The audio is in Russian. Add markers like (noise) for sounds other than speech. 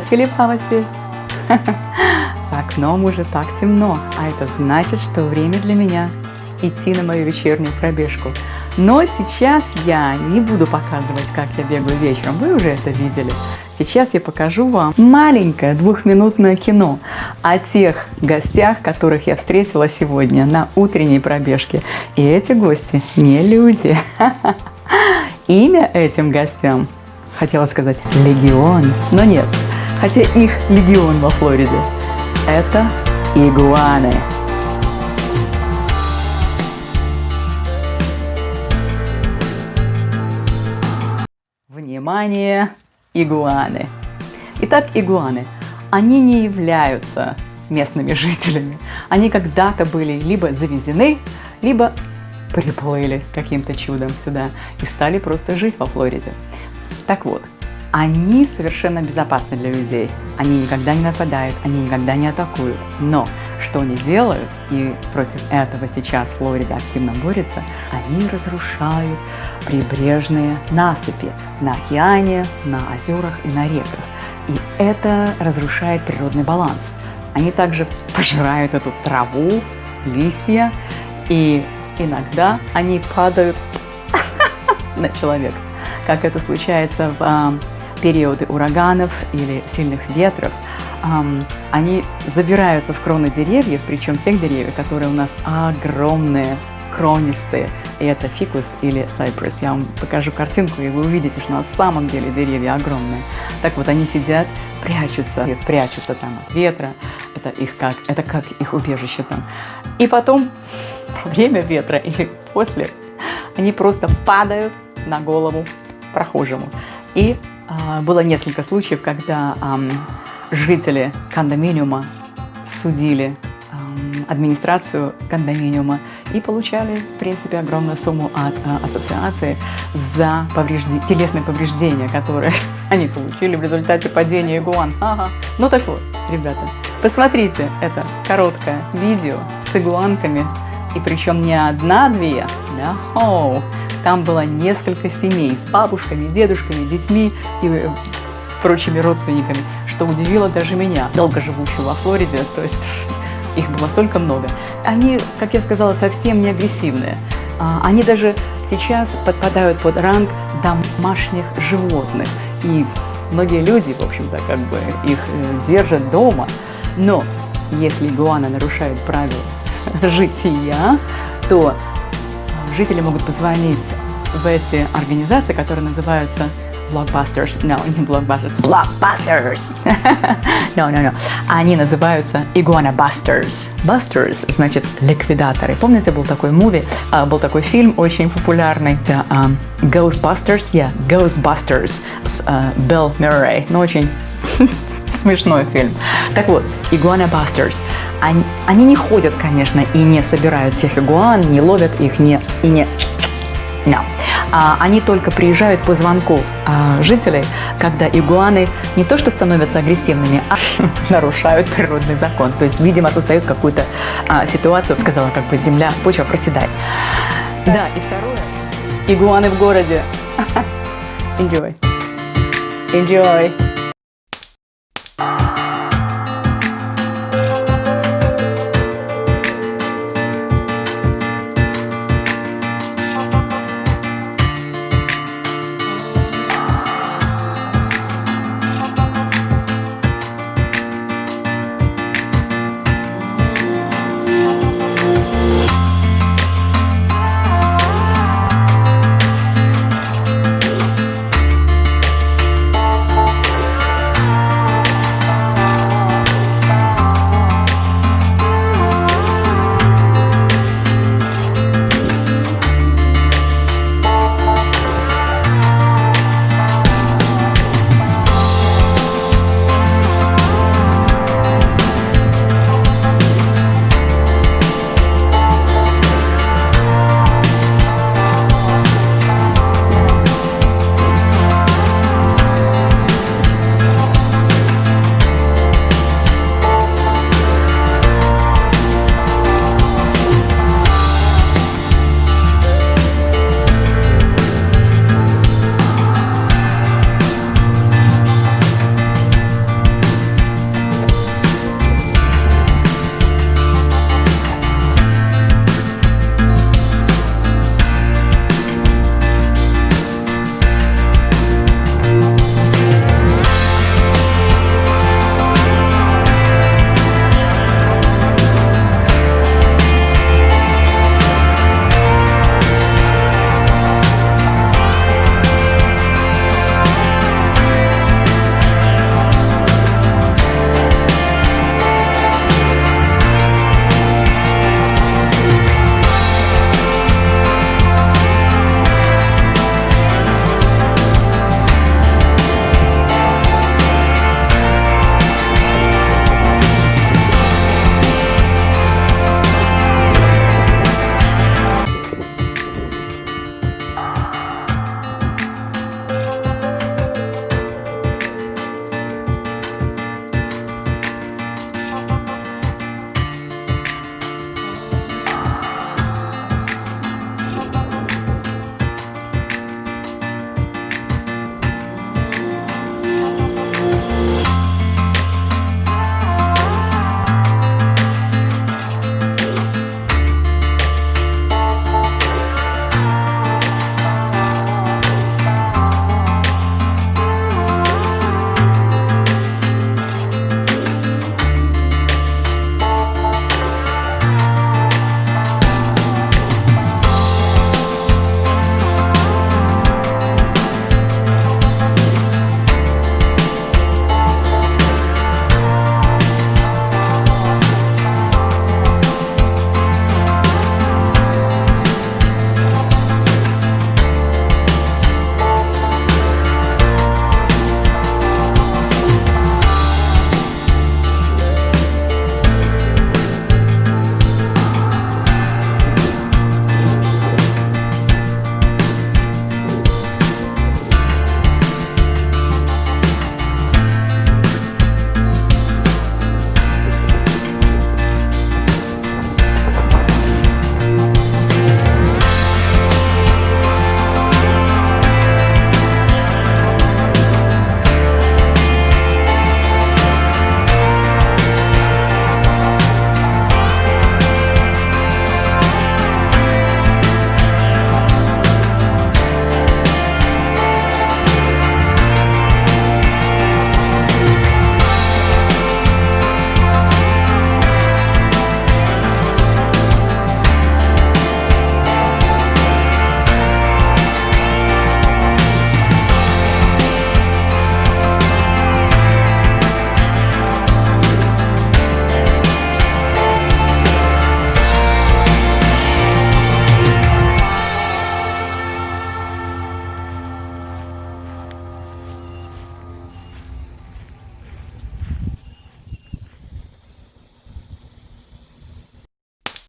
телепалась. За окном уже так темно, а это значит, что время для меня идти на мою вечернюю пробежку. Но сейчас я не буду показывать, как я бегаю вечером, вы уже это видели. Сейчас я покажу вам маленькое двухминутное кино о тех гостях, которых я встретила сегодня на утренней пробежке. И эти гости не люди. (laughs) Имя этим гостям, хотела сказать, легион, но нет, хотя их легион во Флориде. Это игуаны. Внимание, игуаны. Итак, игуаны. Они не являются местными жителями. Они когда-то были либо завезены, либо приплыли каким-то чудом сюда и стали просто жить во Флориде. Так вот, они совершенно безопасны для людей. Они никогда не нападают, они никогда не атакуют. Но что они делают, и против этого сейчас Флорида активно борется, они разрушают прибрежные насыпи на океане, на озерах и на реках. И это разрушает природный баланс. Они также пожирают эту траву, листья, и иногда они падают (laughs) на человека, как это случается в а, периоды ураганов или сильных ветров, они забираются в кроны деревьев, причем тех деревьев, которые у нас огромные, кронистые. Это фикус или сайпресс. Я вам покажу картинку, и вы увидите, что на самом деле деревья огромные. Так вот, они сидят, прячутся, прячутся там от ветра. Это их как, это как их убежище там. И потом, во (laughs) время ветра или после, они просто падают на голову прохожему. И было несколько случаев, когда жители кондоминиума судили администрацию кондоминиума и получали, в принципе, огромную сумму от а, ассоциации за поврежди... телесные повреждения, которые (laughs) они получили в результате падения игуан. Ага. Ну так вот, ребята, посмотрите это короткое видео с игуанками, и причем не одна-две, да, оу, там было несколько семей с бабушками, дедушками, детьми и э, прочими родственниками, что удивило даже меня, долго живущую во Флориде, то есть (laughs) их было столько много. Они, как я сказала, совсем не агрессивные. А, они даже сейчас подпадают под ранг домашних животных. И многие люди, в общем-то, как бы их э, держат дома. Но если игуана нарушает правила (laughs) жития, то жители могут позвонить в эти организации, которые называются Blockbusters. No, не Blockbusters. (laughs) Blockbusters! no, no, no. Они называются Iguana Busters. Busters значит ликвидаторы. Помните, был такой муви, uh, был такой фильм очень популярный. Uh, Ghostbusters? Yeah, Ghostbusters с uh, Билл Мюррей. Ну, очень (laughs) смешной фильм. Так вот, Iguana Busters. Они, они не ходят, конечно, и не собирают всех игуан, не ловят их, не, и не... No. А, они только приезжают по звонку а, жителей, когда игуаны не то что становятся агрессивными, а (laughs) нарушают природный закон. То есть, видимо, создают какую-то а, ситуацию, сказала, как бы земля, почва проседает. Да, и второе. Игуаны в городе. (laughs) Enjoy. Enjoy.